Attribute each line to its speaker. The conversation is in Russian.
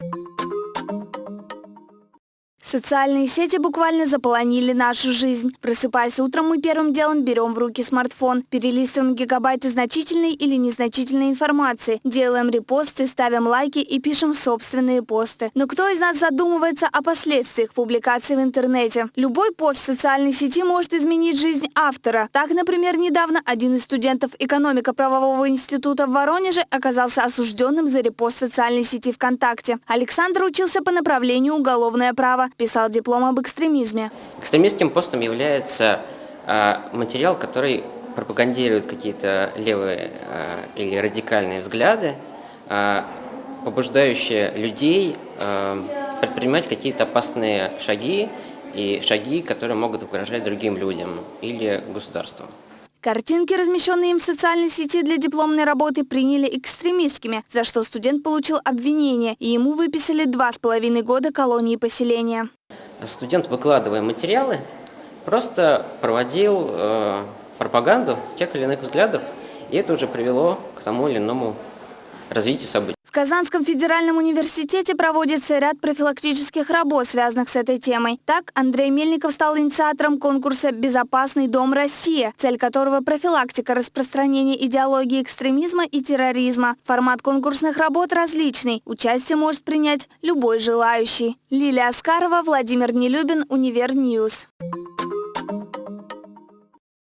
Speaker 1: you Социальные сети буквально заполонили нашу жизнь. Просыпаясь утром, мы первым делом берем в руки смартфон, перелистываем гигабайты значительной или незначительной информации, делаем репосты, ставим лайки и пишем собственные посты. Но кто из нас задумывается о последствиях публикации в интернете? Любой пост в социальной сети может изменить жизнь автора. Так, например, недавно один из студентов экономико-правового института в Воронеже оказался осужденным за репост социальной сети ВКонтакте. Александр учился по направлению уголовное право писал диплом об экстремизме.
Speaker 2: Экстремистским постом является э, материал, который пропагандирует какие-то левые э, или радикальные взгляды, э, побуждающие людей предпринимать какие-то опасные шаги и шаги, которые могут угрожать другим людям или государству.
Speaker 1: Картинки, размещенные им в социальной сети для дипломной работы, приняли экстремистскими, за что студент получил обвинение, и ему выписали два с половиной года колонии поселения.
Speaker 2: Студент, выкладывая материалы, просто проводил э, пропаганду тех или иных взглядов, и это уже привело к тому или иному развитию событий.
Speaker 1: В Казанском федеральном университете проводится ряд профилактических работ, связанных с этой темой. Так, Андрей Мельников стал инициатором конкурса «Безопасный дом Россия», цель которого – профилактика распространения идеологии экстремизма и терроризма. Формат конкурсных работ различный. Участие может принять любой желающий. Лилия Аскарова, Владимир Нелюбин, Univer News.